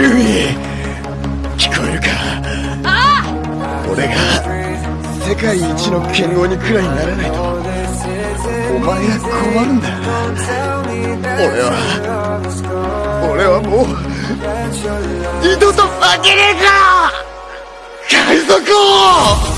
ルミ聞こえるか？俺が世界一の剣豪にくらいならないとお前が困るんだ。俺は俺はもう二度と負けねえか海賊王